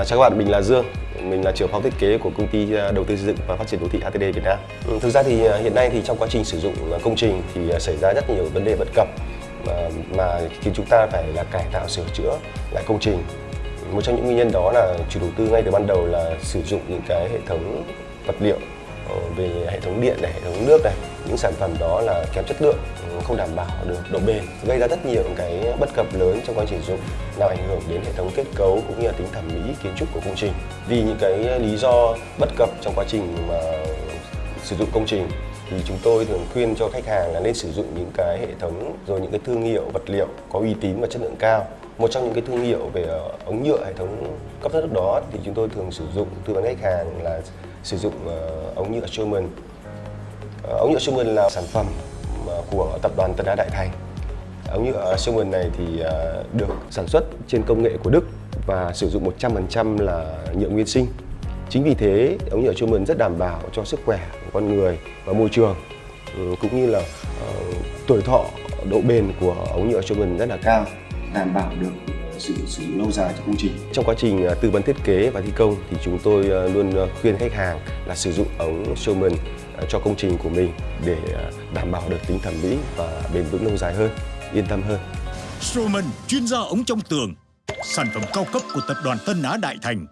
À, chào các bạn, mình là Dương. Mình là trưởng phòng thiết kế của công ty à, đầu tư xây dựng và phát triển đô thị ATD Việt Nam. Ừ, thực ra thì à, hiện nay thì trong quá trình sử dụng công trình thì xảy ra rất nhiều vấn đề bất cập mà, mà khiến chúng ta phải là cải tạo sửa chữa lại công trình. Một trong những nguyên nhân đó là chủ đầu tư ngay từ ban đầu là sử dụng những cái hệ thống vật liệu Ờ, về hệ thống điện này, hệ thống nước này, những sản phẩm đó là kém chất lượng, ừ, không đảm bảo được độ bền, gây ra rất nhiều cái bất cập lớn trong quá trình sử dụng, làm ảnh hưởng đến hệ thống kết cấu cũng như là tính thẩm mỹ kiến trúc của công trình. Vì những cái lý do bất cập trong quá trình mà sử dụng công trình thì chúng tôi thường khuyên cho khách hàng là nên sử dụng những cái hệ thống rồi những cái thương hiệu vật liệu có uy tín và chất lượng cao một trong những cái thương hiệu về ờ, ống nhựa hệ thống cấp thoát nước đó thì chúng tôi thường sử dụng tư vấn khách hàng là sử dụng ờ, ống nhựa Sherman ờ, ống nhựa Sherman là sản phẩm của tập đoàn Tân Á Đại Thành. Ống nhựa Sherman này thì được sản xuất trên công nghệ của Đức và sử dụng 100% là nhựa nguyên sinh. Chính vì thế, ống nhựa Sherman rất đảm bảo cho sức khỏe của con người và môi trường ừ, cũng như là uh, tuổi thọ, độ bền của ống nhựa Sherman rất là cao, đảm bảo được sự sử dụng lâu dài cho công trình. Trong quá trình ờ, tư vấn thiết kế và thi công thì chúng tôi ờ, luôn ờ, khuyên khách hàng là sử dụng ống Sherman ờ, cho công trình của mình để đảm bảo được tính thẩm mỹ và bền vững lâu dài hơn, yên tâm hơn. Strowman, chuyên gia ống trong tường. Sản phẩm cao cấp của tập đoàn Tân Á Đại Thành